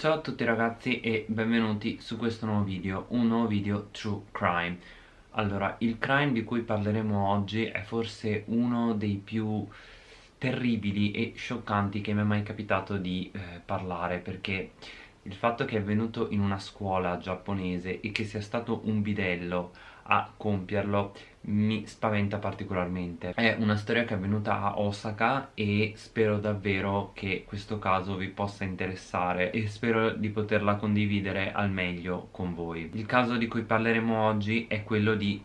Ciao a tutti ragazzi e benvenuti su questo nuovo video, un nuovo video True Crime. Allora, il crime di cui parleremo oggi è forse uno dei più terribili e scioccanti che mi è mai capitato di eh, parlare perché il fatto che è avvenuto in una scuola giapponese e che sia stato un bidello a compierlo. Mi spaventa particolarmente. È una storia che è avvenuta a Osaka e spero davvero che questo caso vi possa interessare e spero di poterla condividere al meglio con voi. Il caso di cui parleremo oggi è quello di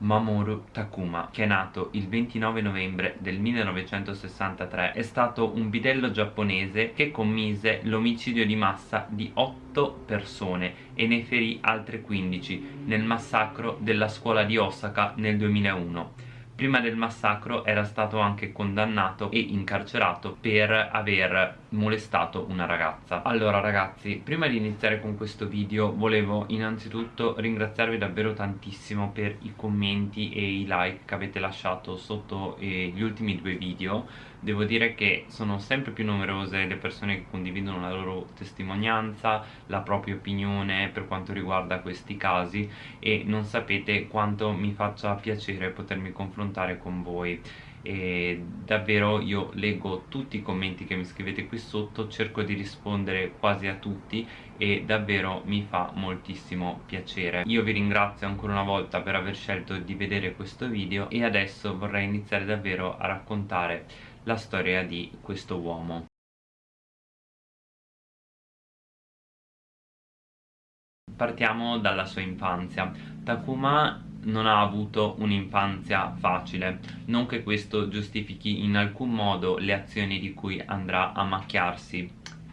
Mamoru Takuma che è nato il 29 novembre del 1963 è stato un bidello giapponese che commise l'omicidio di massa di 8 persone e ne ferì altre 15 nel massacro della scuola di Osaka nel 2001 prima del massacro era stato anche condannato e incarcerato per aver molestato una ragazza. Allora ragazzi prima di iniziare con questo video volevo innanzitutto ringraziarvi davvero tantissimo per i commenti e i like che avete lasciato sotto eh, gli ultimi due video devo dire che sono sempre più numerose le persone che condividono la loro testimonianza, la propria opinione per quanto riguarda questi casi e non sapete quanto mi faccia piacere potermi confrontare con voi. E davvero io leggo tutti i commenti che mi scrivete qui sotto cerco di rispondere quasi a tutti e davvero mi fa moltissimo piacere. Io vi ringrazio ancora una volta per aver scelto di vedere questo video e adesso vorrei iniziare davvero a raccontare la storia di questo uomo. Partiamo dalla sua infanzia. Takuma non ha avuto un'infanzia facile. Non che questo giustifichi in alcun modo le azioni di cui andrà a macchiarsi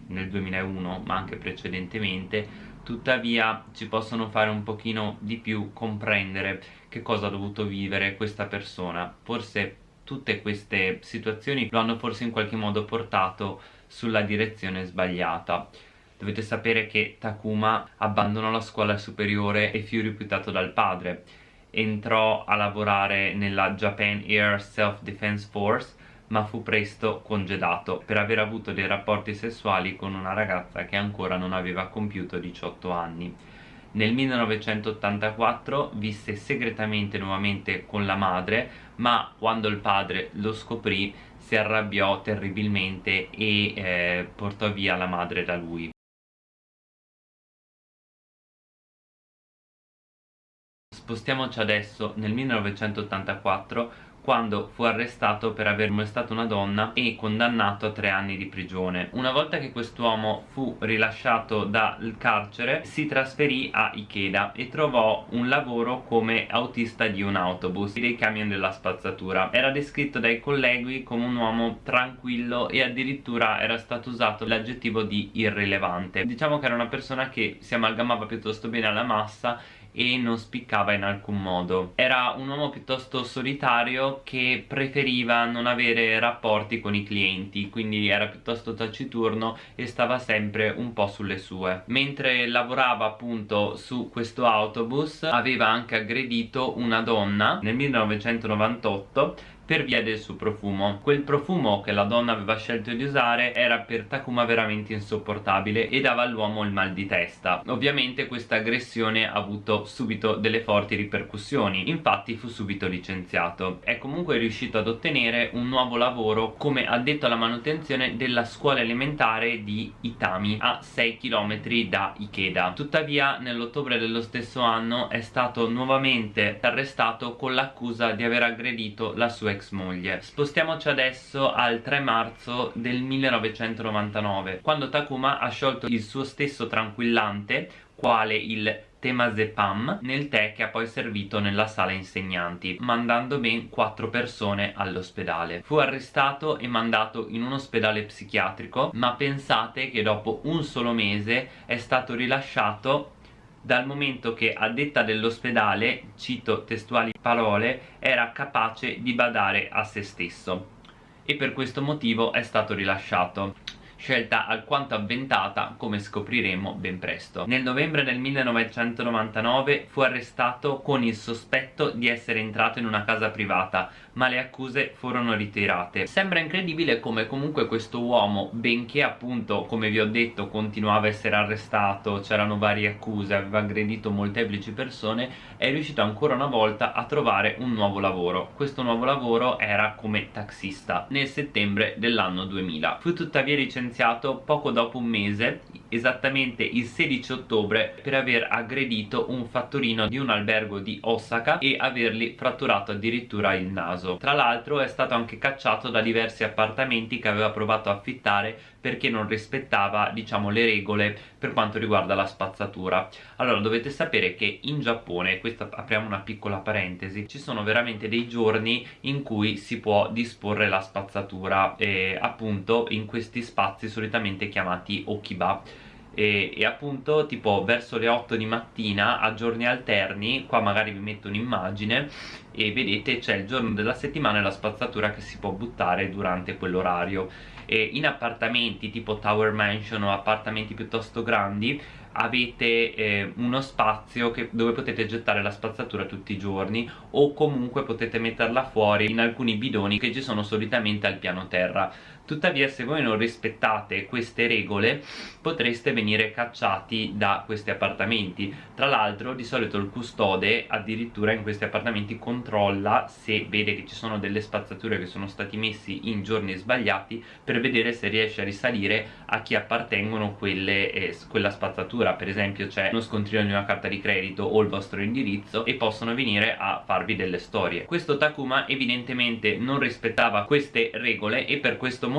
nel 2001 ma anche precedentemente. Tuttavia ci possono fare un pochino di più comprendere che cosa ha dovuto vivere questa persona. Forse tutte queste situazioni lo hanno forse in qualche modo portato sulla direzione sbagliata dovete sapere che Takuma abbandonò la scuola superiore e fu rifiutato dal padre entrò a lavorare nella Japan Air Self-Defense Force ma fu presto congedato per aver avuto dei rapporti sessuali con una ragazza che ancora non aveva compiuto 18 anni. Nel 1984 visse segretamente nuovamente con la madre, ma quando il padre lo scoprì si arrabbiò terribilmente e eh, portò via la madre da lui. Spostiamoci adesso nel 1984 quando fu arrestato per aver molestato una donna e condannato a tre anni di prigione. Una volta che quest'uomo fu rilasciato dal carcere si trasferì a Ikeda e trovò un lavoro come autista di un autobus dei camion della spazzatura. Era descritto dai colleghi come un uomo tranquillo e addirittura era stato usato l'aggettivo di irrilevante. Diciamo che era una persona che si amalgamava piuttosto bene alla massa e non spiccava in alcun modo era un uomo piuttosto solitario che preferiva non avere rapporti con i clienti quindi era piuttosto taciturno e stava sempre un po' sulle sue. Mentre lavorava appunto su questo autobus aveva anche aggredito una donna nel 1998 per via del suo profumo. Quel profumo che la donna aveva scelto di usare era per Takuma veramente insopportabile e dava all'uomo il mal di testa. Ovviamente questa aggressione ha avuto subito delle forti ripercussioni infatti fu subito licenziato. È comunque riuscito ad ottenere un nuovo lavoro come addetto alla manutenzione della scuola elementare di Itami a 6 km da Ikeda. Tuttavia nell'ottobre dello stesso anno è stato nuovamente arrestato con l'accusa di aver aggredito la sua ex moglie spostiamoci adesso al 3 marzo del 1999 quando Takuma ha sciolto il suo stesso tranquillante quale il temazepam nel tè che ha poi servito nella sala insegnanti mandando ben 4 persone all'ospedale. Fu arrestato e mandato in un ospedale psichiatrico ma pensate che dopo un solo mese è stato rilasciato dal momento che a detta dell'ospedale, cito testuali parole, era capace di badare a se stesso e per questo motivo è stato rilasciato. scelta alquanto avventata come scopriremo ben presto. Nel novembre del 1999 fu arrestato con il sospetto di essere entrato in una casa privata ma le accuse furono ritirate. Sembra incredibile come comunque questo uomo, benché appunto come vi ho detto continuava a essere arrestato, c'erano varie accuse, aveva aggredito molteplici persone, è riuscito ancora una volta a trovare un nuovo lavoro. Questo nuovo lavoro era come taxista nel settembre dell'anno 2000. Fu tuttavia licenziato poco dopo un mese, esattamente il 16 ottobre, per aver aggredito un fattorino di un albergo di Osaka e avergli fratturato addirittura il naso. Tra l'altro è stato anche cacciato da diversi appartamenti che aveva provato a affittare perché non rispettava diciamo le regole per quanto riguarda la spazzatura. Allora dovete sapere che in Giappone questa apriamo una piccola parentesi ci sono veramente dei giorni in cui si può disporre la spazzatura e appunto in questi spazi solitamente chiamati okiba. E, e, appunto tipo verso le 8 di mattina a giorni alterni qua magari vi metto un'immagine e vedete c'è il giorno della settimana e la spazzatura che si può buttare durante quell'orario e in appartamenti tipo tower mansion o appartamenti piuttosto grandi avete eh, uno spazio che, dove potete gettare la spazzatura tutti i giorni o comunque potete metterla fuori in alcuni bidoni che ci sono solitamente al piano terra tuttavia se voi non rispettate queste regole potreste venire cacciati da questi appartamenti. Tra l'altro di solito il custode addirittura in questi appartamenti controlla se vede che ci sono delle spazzature che sono stati messi in giorni sbagliati per vedere se riesce a risalire a chi appartengono quelle, eh, quella spazzatura. Per esempio c'è uno scontrino di una carta di credito o il vostro indirizzo e possono venire a farvi delle storie. Questo Takuma evidentemente non rispettava queste regole e per questo motivo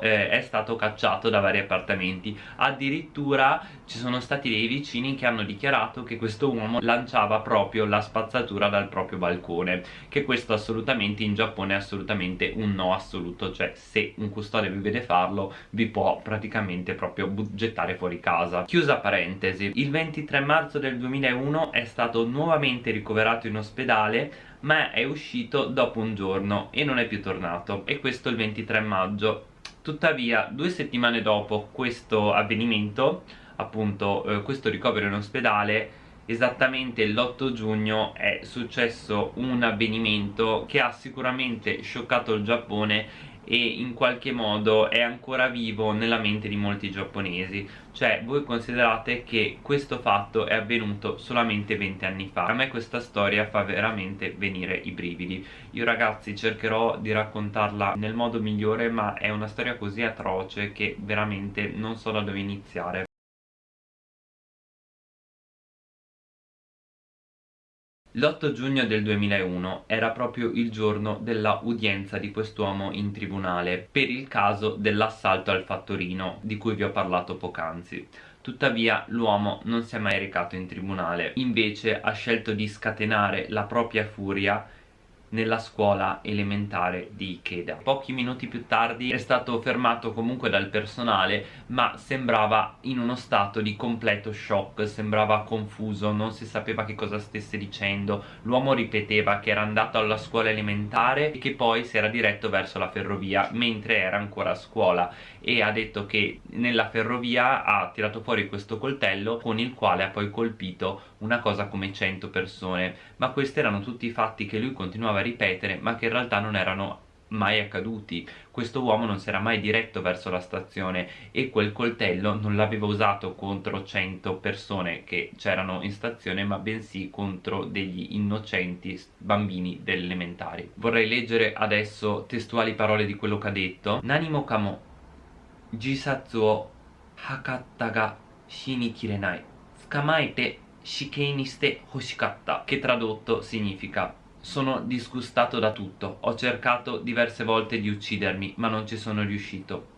eh, è stato cacciato da vari appartamenti. Addirittura ci sono stati dei vicini che hanno dichiarato che questo uomo lanciava proprio la spazzatura dal proprio balcone che questo assolutamente in Giappone è assolutamente un no assoluto cioè se un custode vi vede farlo vi può praticamente proprio gettare fuori casa. Chiusa parentesi il 23 marzo del 2001 è stato nuovamente ricoverato in ospedale ma è uscito dopo un giorno e non è più tornato e questo il 23 maggio. Tuttavia due settimane dopo questo avvenimento appunto eh, questo ricovero in ospedale esattamente l'8 giugno è successo un avvenimento che ha sicuramente scioccato il Giappone e in qualche modo è ancora vivo nella mente di molti giapponesi. Cioè voi considerate che questo fatto è avvenuto solamente 20 anni fa. A me questa storia fa veramente venire i brividi. Io ragazzi cercherò di raccontarla nel modo migliore ma è una storia così atroce che veramente non so da dove iniziare L'8 giugno del 2001 era proprio il giorno della udienza di quest'uomo in tribunale per il caso dell'assalto al fattorino di cui vi ho parlato poc'anzi. Tuttavia l'uomo non si è mai recato in tribunale, invece ha scelto di scatenare la propria furia nella scuola elementare di Ikeda. Pochi minuti più tardi è stato fermato comunque dal personale ma sembrava in uno stato di completo shock, sembrava confuso, non si sapeva che cosa stesse dicendo. L'uomo ripeteva che era andato alla scuola elementare e che poi si era diretto verso la ferrovia mentre era ancora a scuola e ha detto che nella ferrovia ha tirato fuori questo coltello con il quale ha poi colpito una cosa come 100 persone ma questi erano tutti i fatti che lui continuava a ripetere ma che in realtà non erano mai accaduti. Questo uomo non si era mai diretto verso la stazione e quel coltello non l'aveva usato contro 100 persone che c'erano in stazione ma bensì contro degli innocenti bambini delle elementari vorrei leggere adesso testuali parole di quello che ha detto. Nanimo kamo. Jisatsu o hakatta ga shini kirenai tsukamaete shikei ni shite hoshikatta che tradotto significa sono disgustato da tutto, ho cercato diverse volte di uccidermi ma non ci sono riuscito.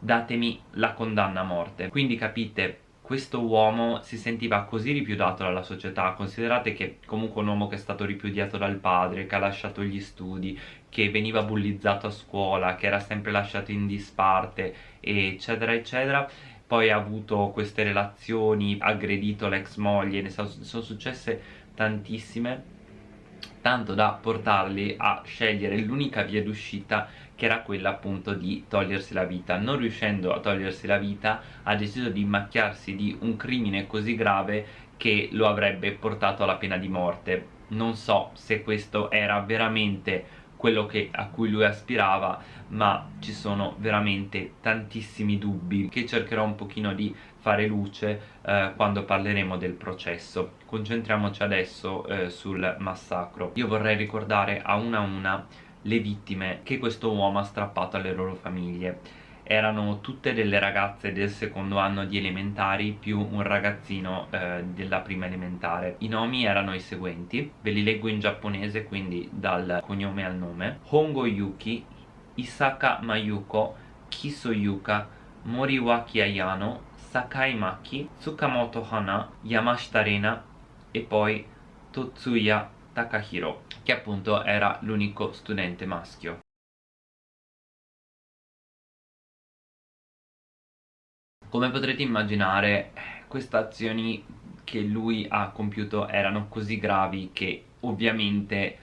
Datemi la condanna a morte. Quindi capite, questo uomo si sentiva così ripudiato dalla società, considerate che comunque un uomo che è stato ripudiato dal padre, che ha lasciato gli studi, che veniva bullizzato a scuola, che era sempre lasciato in disparte, eccetera eccetera, poi ha avuto queste relazioni, aggredito l'ex moglie, ne sono successe tantissime tanto da portarli a scegliere l'unica via d'uscita che era quella appunto di togliersi la vita. Non riuscendo a togliersi la vita ha deciso di macchiarsi di un crimine così grave che lo avrebbe portato alla pena di morte. Non so se questo era veramente quello che, a cui lui aspirava ma ci sono veramente tantissimi dubbi che cercherò un pochino di fare luce eh, quando parleremo del processo. Concentriamoci adesso eh, sul massacro. Io vorrei ricordare a una a una le vittime che questo uomo ha strappato alle loro famiglie erano tutte delle ragazze del secondo anno di elementari più un ragazzino eh, della prima elementare. I nomi erano i seguenti ve li leggo in giapponese quindi dal cognome al nome. Hongo Yuki Isaka Mayuko Kiso Yuka Moriwaki Ayano Sakai Maki Tsukamoto Hana Yamashita Rena e poi Totsuya Takahiro che appunto era l'unico studente maschio come potrete immaginare queste azioni che lui ha compiuto erano così gravi che ovviamente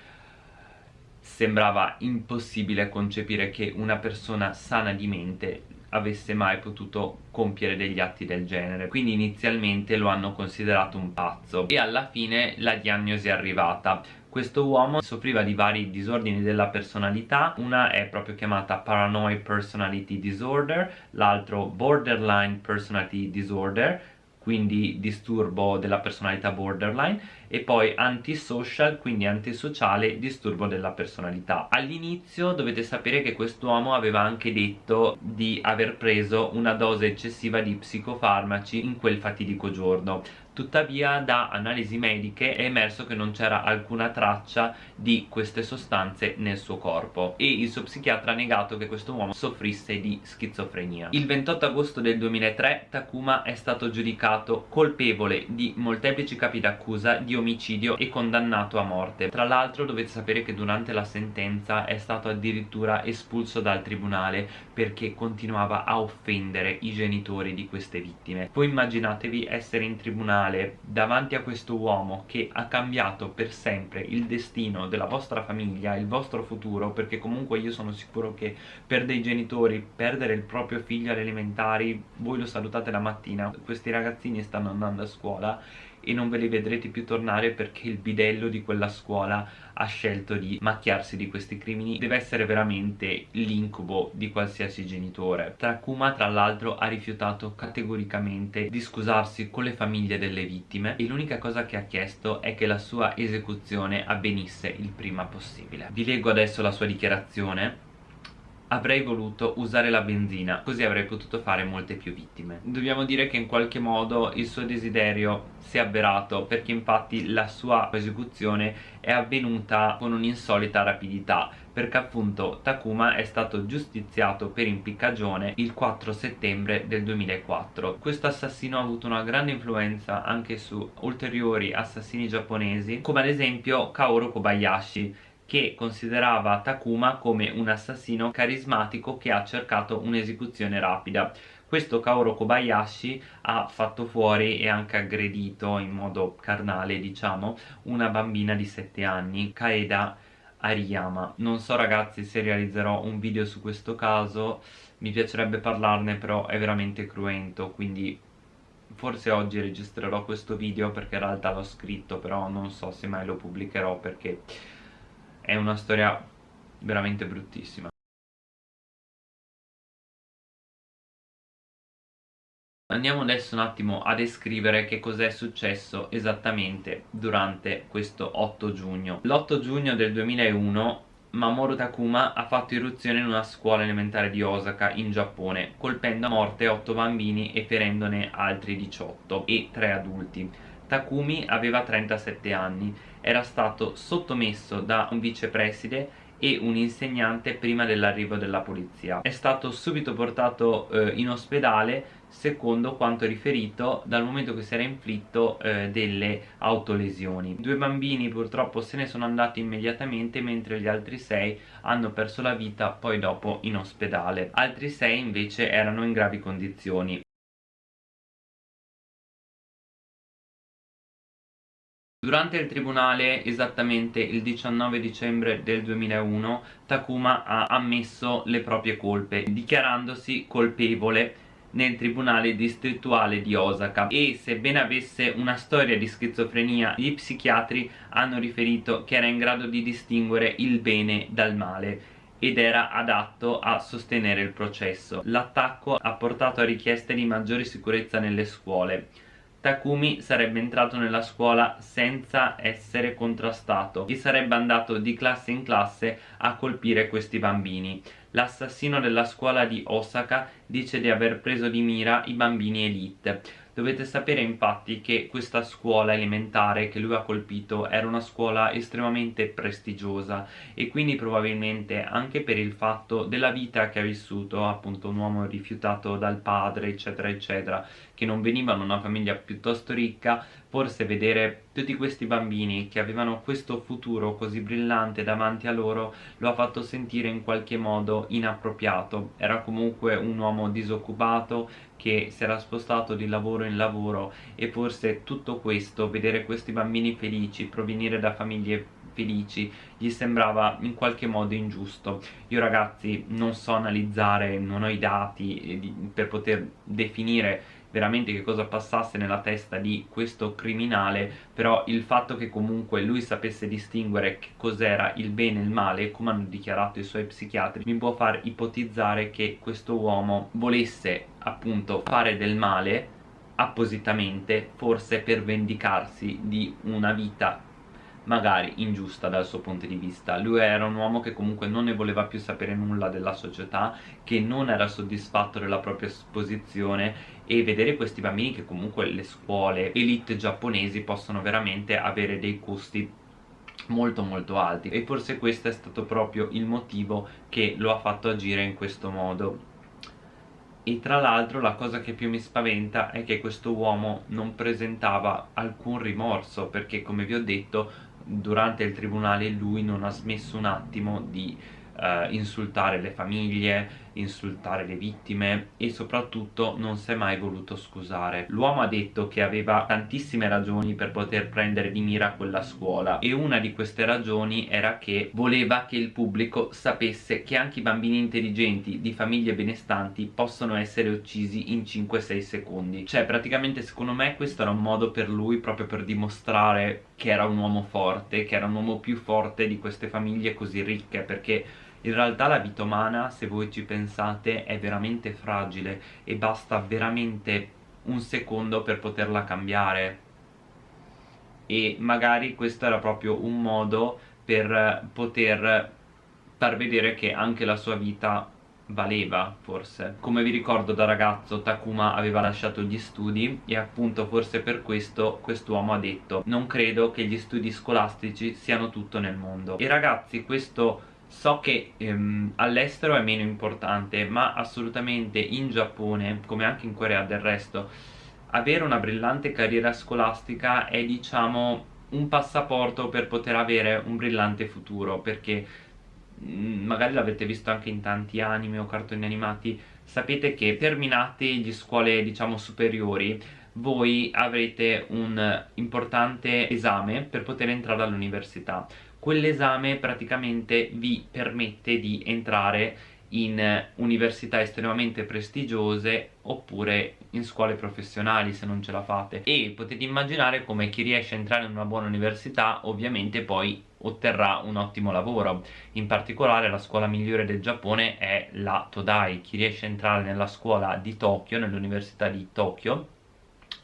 sembrava impossibile concepire che una persona sana di mente avesse mai potuto compiere degli atti del genere. Quindi inizialmente lo hanno considerato un pazzo. E alla fine la diagnosi è arrivata questo uomo soffriva di vari disordini della personalità una è proprio chiamata paranoid personality disorder l'altro borderline personality disorder quindi disturbo della personalità borderline e poi antisocial, quindi antisociale, disturbo della personalità. All'inizio dovete sapere che quest'uomo aveva anche detto di aver preso una dose eccessiva di psicofarmaci in quel fatidico giorno tuttavia da analisi mediche è emerso che non c'era alcuna traccia di queste sostanze nel suo corpo e il suo psichiatra ha negato che questo uomo soffrisse di schizofrenia. Il 28 agosto del 2003 Takuma è stato giudicato colpevole di molteplici capi d'accusa di omicidio e condannato a morte. Tra l'altro dovete sapere che durante la sentenza è stato addirittura espulso dal tribunale perché continuava a offendere i genitori di queste vittime. Voi immaginatevi essere in tribunale tribunale davanti a questo uomo che ha cambiato per sempre il destino della vostra famiglia, il vostro futuro, perché comunque io sono sicuro che per dei genitori perdere il proprio figlio alle elementari, voi lo salutate la mattina, questi ragazzini stanno andando a scuola e non ve li vedrete più tornare perché il bidello di quella scuola ha scelto di macchiarsi di questi crimini. Deve essere veramente l'incubo di qualsiasi genitore. Takuma tra l'altro ha rifiutato categoricamente di scusarsi con le famiglie delle vittime e l'unica cosa che ha chiesto è che la sua esecuzione avvenisse il prima possibile. Vi leggo adesso la sua dichiarazione avrei voluto usare la benzina così avrei potuto fare molte più vittime. Dobbiamo dire che in qualche modo il suo desiderio si è avverato perché infatti la sua esecuzione è avvenuta con un'insolita rapidità perché appunto Takuma è stato giustiziato per impiccagione il 4 settembre del 2004 questo assassino ha avuto una grande influenza anche su ulteriori assassini giapponesi come ad esempio Kaoru Kobayashi che considerava Takuma come un assassino carismatico che ha cercato un'esecuzione rapida. Questo Kaoru Kobayashi ha fatto fuori e anche aggredito in modo carnale diciamo una bambina di 7 anni Kaeda Ariyama. Non so ragazzi se realizzerò un video su questo caso. Mi piacerebbe parlarne però è veramente cruento quindi forse oggi registrerò questo video perché in realtà l'ho scritto però non so se mai lo pubblicherò perché è una storia veramente bruttissima Andiamo adesso un attimo a descrivere che cos'è successo esattamente durante questo 8 giugno. L'8 giugno del 2001 Mamoru Takuma ha fatto irruzione in una scuola elementare di Osaka in Giappone colpendo a morte 8 bambini e ferendone altri 18 e 3 adulti Takumi aveva 37 anni, era stato sottomesso da un vicepreside e un insegnante prima dell'arrivo della polizia. È stato subito portato eh, in ospedale secondo quanto riferito dal momento che si era inflitto eh, delle autolesioni. Due bambini purtroppo se ne sono andati immediatamente mentre gli altri sei hanno perso la vita poi dopo in ospedale. Altri sei invece erano in gravi condizioni. Durante il tribunale, esattamente il 19 dicembre del 2001, Takuma ha ammesso le proprie colpe, dichiarandosi colpevole nel tribunale distrettuale di Osaka e sebbene avesse una storia di schizofrenia gli psichiatri hanno riferito che era in grado di distinguere il bene dal male ed era adatto a sostenere il processo. L'attacco ha portato a richieste di maggiore sicurezza nelle scuole Takumi sarebbe entrato nella scuola senza essere contrastato e sarebbe andato di classe in classe a colpire questi bambini. L'assassino della scuola di Osaka dice di aver preso di mira i bambini elite. Dovete sapere infatti che questa scuola elementare che lui ha colpito era una scuola estremamente prestigiosa e quindi probabilmente anche per il fatto della vita che ha vissuto, appunto un uomo rifiutato dal padre eccetera eccetera, che non veniva da una famiglia piuttosto ricca, forse vedere tutti questi bambini che avevano questo futuro così brillante davanti a loro lo ha fatto sentire in qualche modo inappropriato. Era comunque un uomo disoccupato che si era spostato di lavoro in lavoro e forse tutto questo, vedere questi bambini felici provenire da famiglie felici gli sembrava in qualche modo ingiusto io ragazzi non so analizzare non ho i dati eh, per poter definire veramente che cosa passasse nella testa di questo criminale però il fatto che comunque lui sapesse distinguere che cos'era il bene e il male come hanno dichiarato i suoi psichiatri mi può far ipotizzare che questo uomo volesse appunto fare del male appositamente forse per vendicarsi di una vita magari ingiusta dal suo punto di vista. Lui era un uomo che comunque non ne voleva più sapere nulla della società che non era soddisfatto della propria posizione e vedere questi bambini che comunque le scuole elite giapponesi possono veramente avere dei costi molto molto alti. E forse questo è stato proprio il motivo che lo ha fatto agire in questo modo. E tra l'altro la cosa che più mi spaventa è che questo uomo non presentava alcun rimorso perché come vi ho detto durante il tribunale lui non ha smesso un attimo di uh, insultare le famiglie, insultare le vittime e soprattutto non si è mai voluto scusare. L'uomo ha detto che aveva tantissime ragioni per poter prendere di mira quella scuola e una di queste ragioni era che voleva che il pubblico sapesse che anche i bambini intelligenti di famiglie benestanti possono essere uccisi in 5-6 secondi. Cioè praticamente secondo me questo era un modo per lui proprio per dimostrare che era un uomo forte, che era un uomo più forte di queste famiglie così ricche perché in realtà la vita umana, se voi ci pensate, è veramente fragile e basta veramente un secondo per poterla cambiare. E magari questo era proprio un modo per poter far vedere che anche la sua vita valeva forse. Come vi ricordo da ragazzo Takuma aveva lasciato gli studi e appunto forse per questo quest'uomo ha detto non credo che gli studi scolastici siano tutto nel mondo e ragazzi questo so che ehm, all'estero è meno importante ma assolutamente in Giappone come anche in Corea del resto avere una brillante carriera scolastica è diciamo un passaporto per poter avere un brillante futuro perché mm, magari l'avete visto anche in tanti anime o cartoni animati. Sapete che terminati le scuole diciamo superiori voi avrete un importante esame per poter entrare all'università quell'esame praticamente vi permette di entrare in università estremamente prestigiose oppure in scuole professionali se non ce la fate. E potete immaginare come chi riesce a entrare in una buona università ovviamente poi otterrà un ottimo lavoro. In particolare la scuola migliore del Giappone è la Todai. Chi riesce a entrare nella scuola di Tokyo, nell'università di Tokyo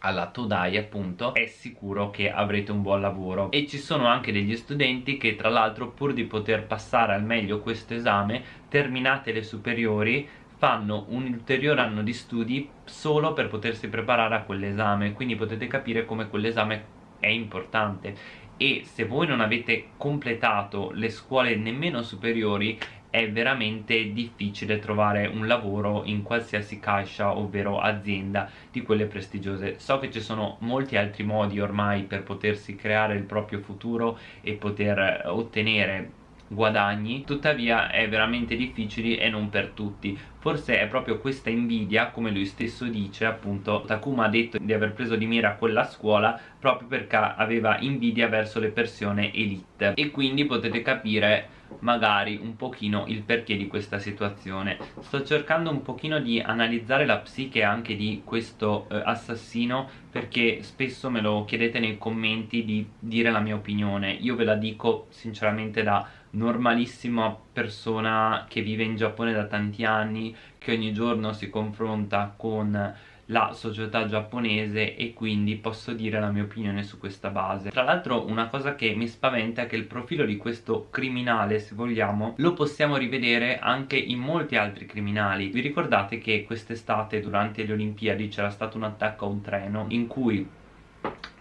alla Todai appunto è sicuro che avrete un buon lavoro. E ci sono anche degli studenti che tra l'altro pur di poter passare al meglio questo esame terminate le superiori fanno un ulteriore anno di studi solo per potersi preparare a quell'esame. Quindi potete capire come quell'esame è importante. E se voi non avete completato le scuole nemmeno superiori è veramente difficile trovare un lavoro in qualsiasi caixa ovvero azienda di quelle prestigiose. So che ci sono molti altri modi ormai per potersi creare il proprio futuro e poter ottenere guadagni tuttavia è veramente difficile e non per tutti. Forse è proprio questa invidia come lui stesso dice appunto Takuma ha detto di aver preso di mira quella scuola proprio perché aveva invidia verso le persone elite. E quindi potete capire magari un pochino il perché di questa situazione. Sto cercando un pochino di analizzare la psiche anche di questo eh, assassino perché spesso me lo chiedete nei commenti di dire la mia opinione. Io ve la dico sinceramente da normalissima persona che vive in Giappone da tanti anni che ogni giorno si confronta con la società giapponese e quindi posso dire la mia opinione su questa base. Tra l'altro una cosa che mi spaventa è che il profilo di questo criminale se vogliamo lo possiamo rivedere anche in molti altri criminali. Vi ricordate che quest'estate durante le olimpiadi c'era stato un attacco a un treno in cui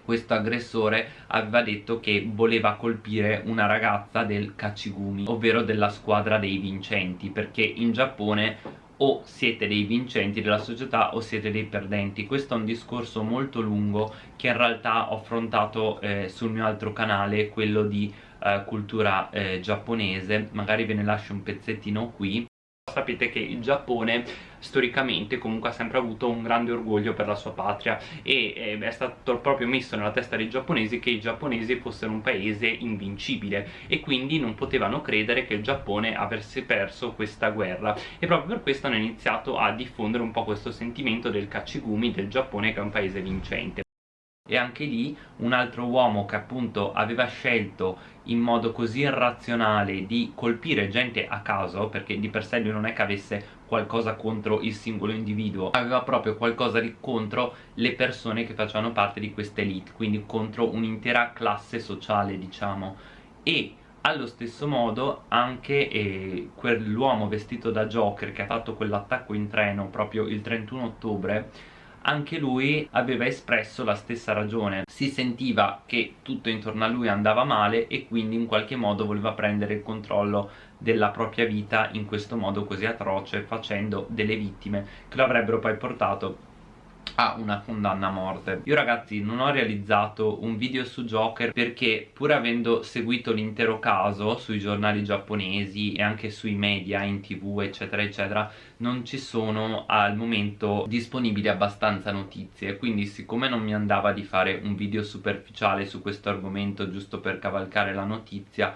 questo aggressore aveva detto che voleva colpire una ragazza del Kachigumi ovvero della squadra dei vincenti perché in Giappone o siete dei vincenti della società o siete dei perdenti. Questo è un discorso molto lungo che in realtà ho affrontato eh, sul mio altro canale quello di eh, cultura eh, giapponese. Magari ve ne lascio un pezzettino qui sapete che il Giappone storicamente comunque ha sempre avuto un grande orgoglio per la sua patria e eh, è stato proprio messo nella testa dei giapponesi che i giapponesi fossero un paese invincibile e quindi non potevano credere che il Giappone avesse perso questa guerra. E proprio per questo hanno iniziato a diffondere un po' questo sentimento del kachigumi del Giappone che è un paese vincente e anche lì un altro uomo che appunto aveva scelto in modo così irrazionale di colpire gente a caso perché di per sé lui non è che avesse qualcosa contro il singolo individuo aveva proprio qualcosa di contro le persone che facevano parte di questa elite quindi contro un'intera classe sociale diciamo. E allo stesso modo anche eh, quell'uomo vestito da Joker che ha fatto quell'attacco in treno proprio il 31 ottobre anche lui aveva espresso la stessa ragione. Si sentiva che tutto intorno a lui andava male e quindi in qualche modo voleva prendere il controllo della propria vita in questo modo così atroce facendo delle vittime che lo avrebbero poi portato a una condanna a morte. Io ragazzi non ho realizzato un video su Joker perché pur avendo seguito l'intero caso sui giornali giapponesi e anche sui media, in tv eccetera eccetera non ci sono al momento disponibili abbastanza notizie. Quindi siccome non mi andava di fare un video superficiale su questo argomento giusto per cavalcare la notizia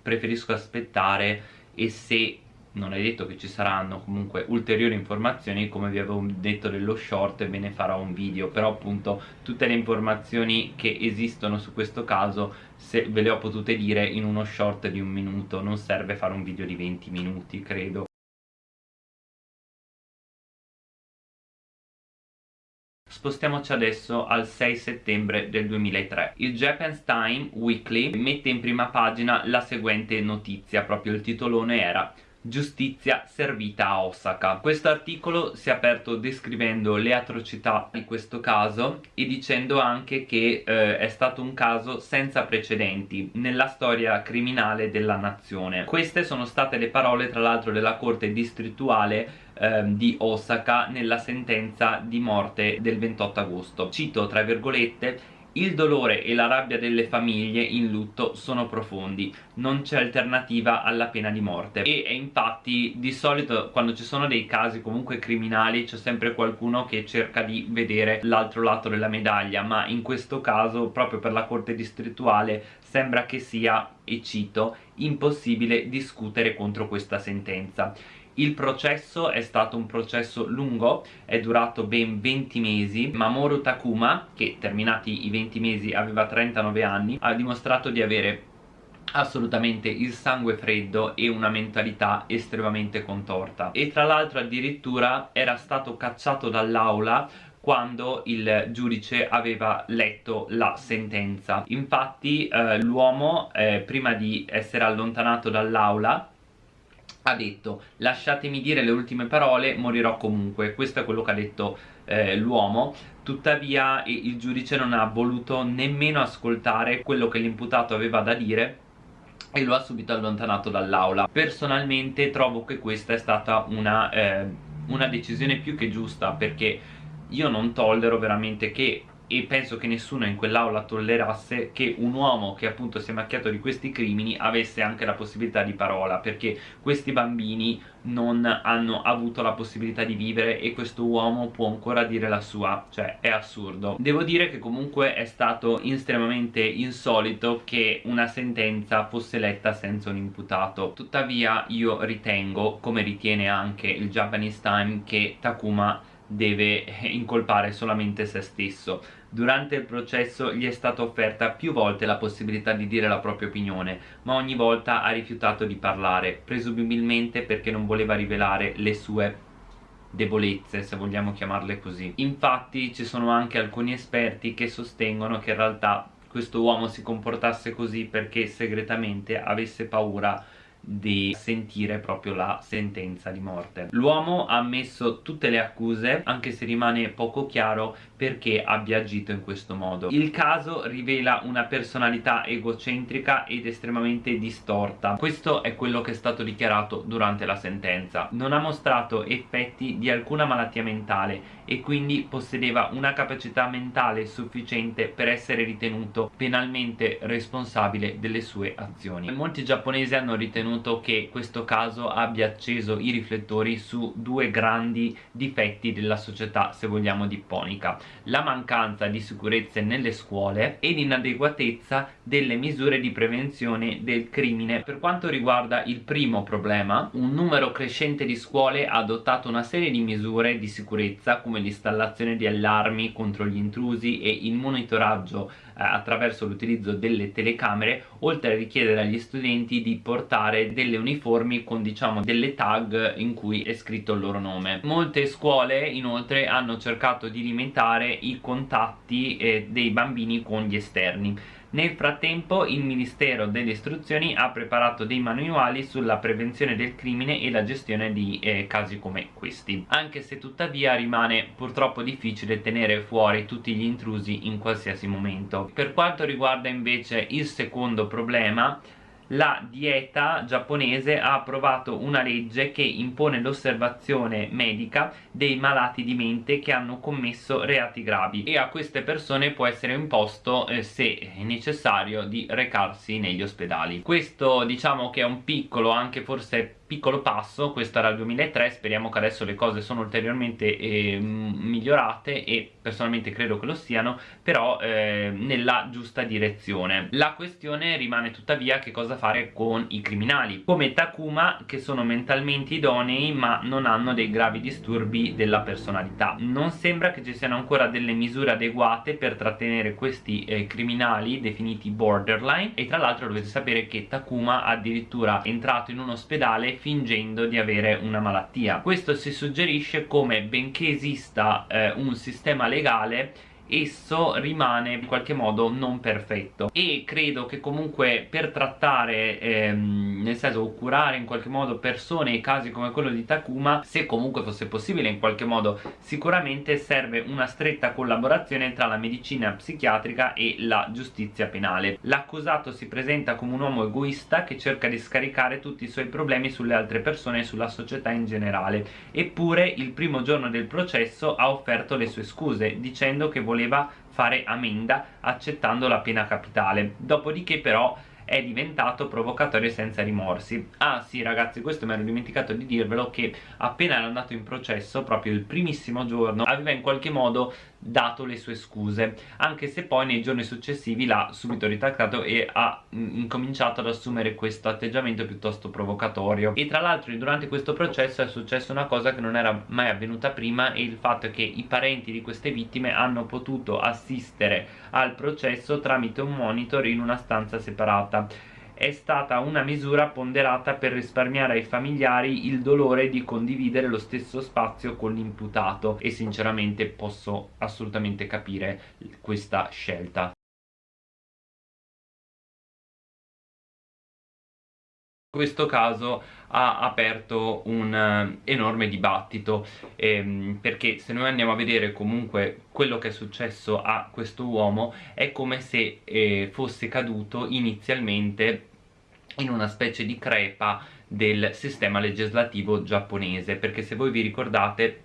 preferisco aspettare e se non è detto che ci saranno comunque ulteriori informazioni come vi avevo detto dello short ve ne farò un video però appunto tutte le informazioni che esistono su questo caso se ve le ho potute dire in uno short di un minuto non serve fare un video di 20 minuti credo. Spostiamoci adesso al 6 settembre del 2003 Il Japan's Time Weekly mette in prima pagina la seguente notizia proprio il titolone era giustizia servita a Osaka. Questo articolo si è aperto descrivendo le atrocità di questo caso e dicendo anche che eh, è stato un caso senza precedenti nella storia criminale della nazione. Queste sono state le parole tra l'altro della corte distrettuale eh, di Osaka nella sentenza di morte del 28 agosto. Cito tra virgolette il dolore e la rabbia delle famiglie in lutto sono profondi, non c'è alternativa alla pena di morte. E, infatti di solito quando ci sono dei casi comunque criminali c'è sempre qualcuno che cerca di vedere l'altro lato della medaglia ma in questo caso proprio per la corte distrettuale sembra che sia, e cito, impossibile discutere contro questa sentenza il processo è stato un processo lungo, è durato ben 20 mesi. Mamoru Takuma, che terminati i 20 mesi aveva 39 anni, ha dimostrato di avere assolutamente il sangue freddo e una mentalità estremamente contorta e tra l'altro addirittura era stato cacciato dall'aula quando il giudice aveva letto la sentenza infatti eh, l'uomo eh, prima di essere allontanato dall'aula ha detto lasciatemi dire le ultime parole morirò comunque questo è quello che ha detto eh, l'uomo. Tuttavia il giudice non ha voluto nemmeno ascoltare quello che l'imputato aveva da dire e lo ha subito allontanato dall'aula. Personalmente trovo che questa è stata una, eh, una decisione più che giusta perché io non tollero veramente che e penso che nessuno in quell'aula tollerasse che un uomo che appunto si è macchiato di questi crimini avesse anche la possibilità di parola perché questi bambini non hanno avuto la possibilità di vivere e questo uomo può ancora dire la sua. Cioè è assurdo. Devo dire che comunque è stato estremamente insolito che una sentenza fosse letta senza un imputato. Tuttavia io ritengo come ritiene anche il Japanese Time che Takuma deve incolpare solamente se stesso Durante il processo gli è stata offerta più volte la possibilità di dire la propria opinione, ma ogni volta ha rifiutato di parlare, presumibilmente perché non voleva rivelare le sue debolezze, se vogliamo chiamarle così. Infatti ci sono anche alcuni esperti che sostengono che in realtà questo uomo si comportasse così perché segretamente avesse paura di sentire proprio la sentenza di morte. L'uomo ha ammesso tutte le accuse anche se rimane poco chiaro perché abbia agito in questo modo. Il caso rivela una personalità egocentrica ed estremamente distorta. Questo è quello che è stato dichiarato durante la sentenza. Non ha mostrato effetti di alcuna malattia mentale e quindi possedeva una capacità mentale sufficiente per essere ritenuto penalmente responsabile delle sue azioni. Molti giapponesi hanno ritenuto che questo caso abbia acceso i riflettori su due grandi difetti della società se vogliamo nipponica la mancanza di sicurezze nelle scuole e l'inadeguatezza delle misure di prevenzione del crimine. Per quanto riguarda il primo problema un numero crescente di scuole ha adottato una serie di misure di sicurezza come l'installazione di allarmi contro gli intrusi e il monitoraggio eh, attraverso l'utilizzo delle telecamere oltre a richiedere agli studenti di portare delle uniformi con diciamo delle tag in cui è scritto il loro nome. Molte scuole inoltre hanno cercato di limitare i contatti eh, dei bambini con gli esterni nel frattempo il Ministero delle Istruzioni ha preparato dei manuali sulla prevenzione del crimine e la gestione di eh, casi come questi. Anche se tuttavia rimane purtroppo difficile tenere fuori tutti gli intrusi in qualsiasi momento. Per quanto riguarda invece il secondo problema la dieta giapponese ha approvato una legge che impone l'osservazione medica dei malati di mente che hanno commesso reati gravi. E a queste persone può essere imposto eh, se necessario di recarsi negli ospedali. Questo diciamo che è un piccolo anche forse piccolo passo, questo era il 2003, speriamo che adesso le cose sono ulteriormente eh, migliorate e personalmente credo che lo siano, però eh, nella giusta direzione. La questione rimane tuttavia che cosa fare con i criminali, come Takuma che sono mentalmente idonei ma non hanno dei gravi disturbi della personalità. Non sembra che ci siano ancora delle misure adeguate per trattenere questi eh, criminali definiti borderline e tra l'altro dovete sapere che Takuma addirittura è entrato in un ospedale fingendo di avere una malattia. Questo si suggerisce come benché esista eh, un sistema legale esso rimane in qualche modo non perfetto. E credo che comunque per trattare ehm, nel senso curare in qualche modo persone e casi come quello di Takuma se comunque fosse possibile in qualche modo sicuramente serve una stretta collaborazione tra la medicina psichiatrica e la giustizia penale. L'accusato si presenta come un uomo egoista che cerca di scaricare tutti i suoi problemi sulle altre persone e sulla società in generale. Eppure il primo giorno del processo ha offerto le sue scuse dicendo che voleva voleva fare amenda accettando la pena capitale. Dopodiché però è diventato provocatorio senza rimorsi. Ah sì ragazzi questo mi ero dimenticato di dirvelo che appena era andato in processo proprio il primissimo giorno aveva in qualche modo dato le sue scuse anche se poi nei giorni successivi l'ha subito ritrattato e ha mm, incominciato ad assumere questo atteggiamento piuttosto provocatorio. E tra l'altro durante questo processo è successa una cosa che non era mai avvenuta prima e il fatto che i parenti di queste vittime hanno potuto assistere al processo tramite un monitor in una stanza separata è stata una misura ponderata per risparmiare ai familiari il dolore di condividere lo stesso spazio con l'imputato. E sinceramente posso assolutamente capire questa scelta. Questo caso ha aperto un uh, enorme dibattito ehm, perché se noi andiamo a vedere comunque quello che è successo a questo uomo è come se eh, fosse caduto inizialmente in una specie di crepa del sistema legislativo giapponese perché se voi vi ricordate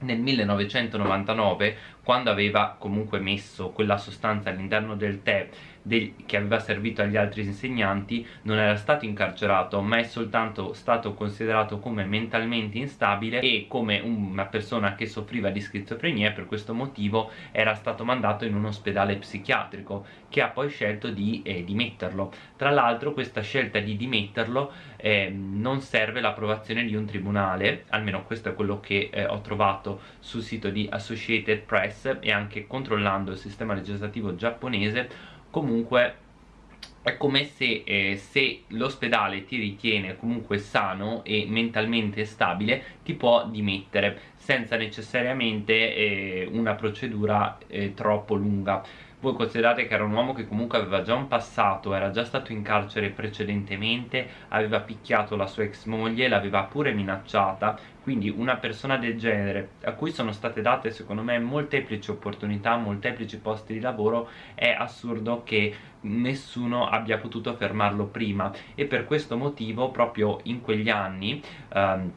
nel 1999 quando aveva comunque messo quella sostanza all'interno del tè del, che aveva servito agli altri insegnanti non era stato incarcerato ma è soltanto stato considerato come mentalmente instabile e come una persona che soffriva di schizofrenia e per questo motivo era stato mandato in un ospedale psichiatrico che ha poi scelto di eh, dimetterlo. Tra l'altro questa scelta di dimetterlo eh, non serve l'approvazione di un tribunale almeno questo è quello che eh, ho trovato sul sito di Associated Press e anche controllando il sistema legislativo giapponese comunque è come se, eh, se l'ospedale ti ritiene comunque sano e mentalmente stabile ti può dimettere senza necessariamente eh, una procedura eh, troppo lunga. Voi considerate che era un uomo che comunque aveva già un passato, era già stato in carcere precedentemente, aveva picchiato la sua ex moglie, l'aveva pure minacciata, quindi una persona del genere a cui sono state date secondo me molteplici opportunità, molteplici posti di lavoro, è assurdo che nessuno abbia potuto fermarlo prima. E per questo motivo proprio in quegli anni um,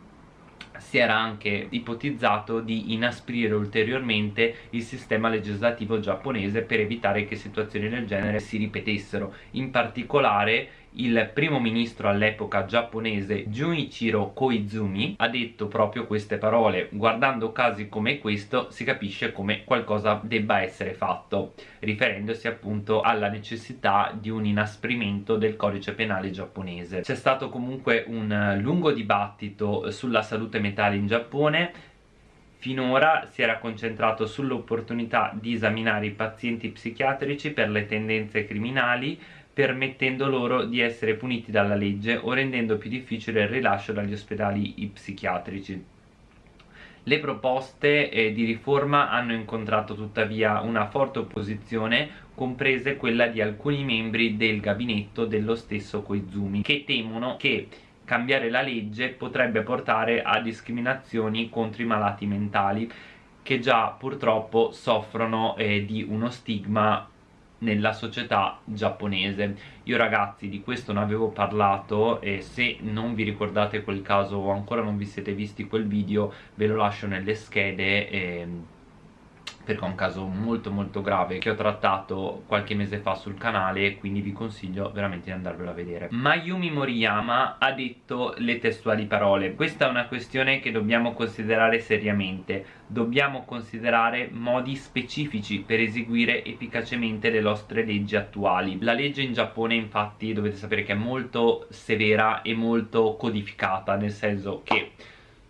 si era anche ipotizzato di inasprire ulteriormente il sistema legislativo giapponese per evitare che situazioni del genere si ripetessero. In particolare il primo ministro all'epoca giapponese Junichiro Koizumi ha detto proprio queste parole. Guardando casi come questo si capisce come qualcosa debba essere fatto riferendosi appunto alla necessità di un inasprimento del codice penale giapponese. C'è stato comunque un lungo dibattito sulla salute mentale in Giappone. Finora si era concentrato sull'opportunità di esaminare i pazienti psichiatrici per le tendenze criminali permettendo loro di essere puniti dalla legge o rendendo più difficile il rilascio dagli ospedali psichiatrici. Le proposte eh, di riforma hanno incontrato tuttavia una forte opposizione, comprese quella di alcuni membri del gabinetto dello stesso Koizumi, che temono che cambiare la legge potrebbe portare a discriminazioni contro i malati mentali che già purtroppo soffrono eh, di uno stigma nella società giapponese. Io ragazzi di questo ne avevo parlato e se non vi ricordate quel caso o ancora non vi siete visti quel video ve lo lascio nelle schede e perché è un caso molto molto grave che ho trattato qualche mese fa sul canale quindi vi consiglio veramente di andarvelo a vedere. Mayumi Moriyama ha detto le testuali parole. Questa è una questione che dobbiamo considerare seriamente. Dobbiamo considerare modi specifici per eseguire efficacemente le nostre leggi attuali. La legge in Giappone infatti dovete sapere che è molto severa e molto codificata nel senso che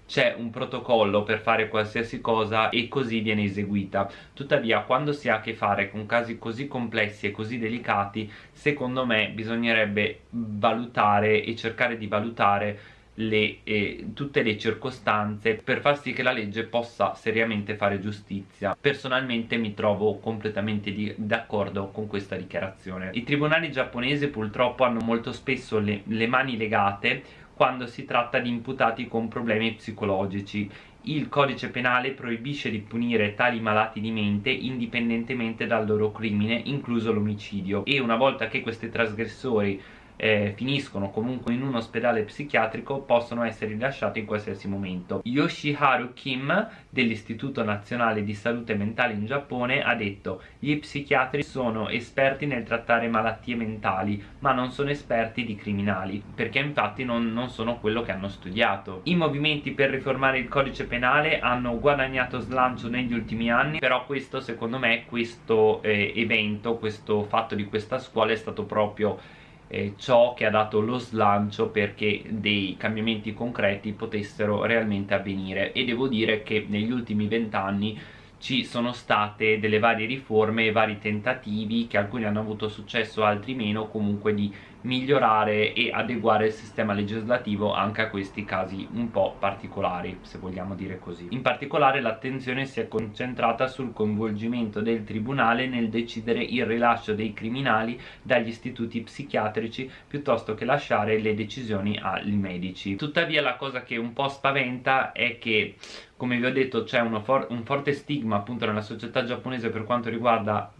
c'è un protocollo per fare qualsiasi cosa e così viene eseguita. Tuttavia quando si ha a che fare con casi così complessi e così delicati secondo me bisognerebbe valutare e cercare di valutare le, eh, tutte le circostanze per far sì che la legge possa seriamente fare giustizia. Personalmente mi trovo completamente d'accordo con questa dichiarazione. I tribunali giapponesi purtroppo hanno molto spesso le, le mani legate quando si tratta di imputati con problemi psicologici. Il codice penale proibisce di punire tali malati di mente indipendentemente dal loro crimine, incluso l'omicidio, e una volta che questi trasgressori eh, finiscono comunque in un ospedale psichiatrico possono essere rilasciati in qualsiasi momento. Yoshiharu Kim dell'Istituto Nazionale di Salute Mentale in Giappone ha detto gli psichiatri sono esperti nel trattare malattie mentali ma non sono esperti di criminali perché infatti non, non sono quello che hanno studiato. I movimenti per riformare il codice penale hanno guadagnato slancio negli ultimi anni però questo secondo me questo eh, evento questo fatto di questa scuola è stato proprio eh, ciò che ha dato lo slancio perché dei cambiamenti concreti potessero realmente avvenire. E devo dire che negli ultimi vent'anni ci sono state delle varie riforme vari tentativi che alcuni hanno avuto successo altri meno comunque di migliorare e adeguare il sistema legislativo anche a questi casi un po' particolari se vogliamo dire così. In particolare l'attenzione si è concentrata sul coinvolgimento del tribunale nel decidere il rilascio dei criminali dagli istituti psichiatrici piuttosto che lasciare le decisioni ai medici. Tuttavia la cosa che un po' spaventa è che come vi ho detto c'è for un forte stigma appunto nella società giapponese per quanto riguarda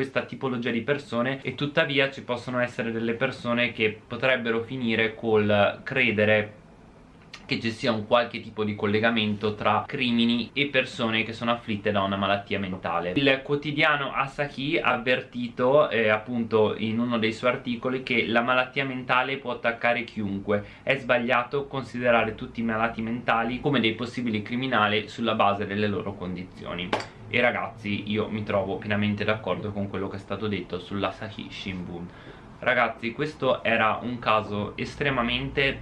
questa tipologia di persone e tuttavia ci possono essere delle persone che potrebbero finire col credere che ci sia un qualche tipo di collegamento tra crimini e persone che sono afflitte da una malattia mentale. Il quotidiano Asahi ha avvertito eh, appunto in uno dei suoi articoli che la malattia mentale può attaccare chiunque, è sbagliato considerare tutti i malati mentali come dei possibili criminali sulla base delle loro condizioni. E ragazzi io mi trovo pienamente d'accordo con quello che è stato detto sull'Asahi Shimbun. Ragazzi questo era un caso estremamente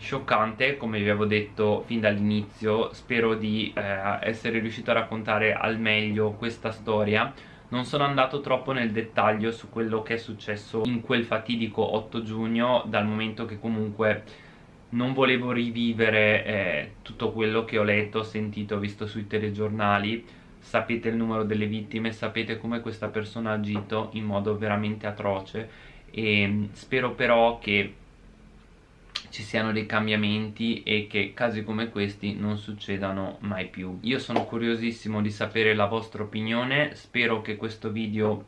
scioccante come vi avevo detto fin dall'inizio spero di eh, essere riuscito a raccontare al meglio questa storia. Non sono andato troppo nel dettaglio su quello che è successo in quel fatidico 8 giugno dal momento che comunque non volevo rivivere eh, tutto quello che ho letto, sentito, visto sui telegiornali. Sapete il numero delle vittime, sapete come questa persona ha agito in modo veramente atroce. E mm, spero però che ci siano dei cambiamenti e che casi come questi non succedano mai più. Io sono curiosissimo di sapere la vostra opinione spero che questo video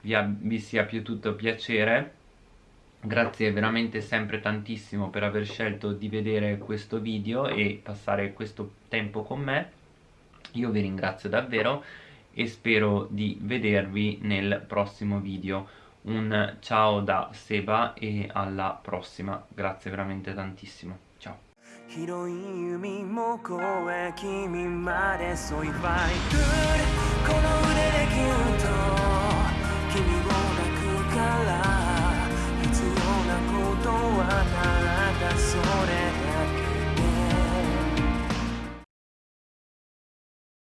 vi, vi sia piaciuto piacere. Grazie veramente sempre tantissimo per aver scelto di vedere questo video e passare questo tempo con me. Io vi ringrazio davvero e spero di vedervi nel prossimo video un ciao da Seba e alla prossima. Grazie veramente tantissimo. Ciao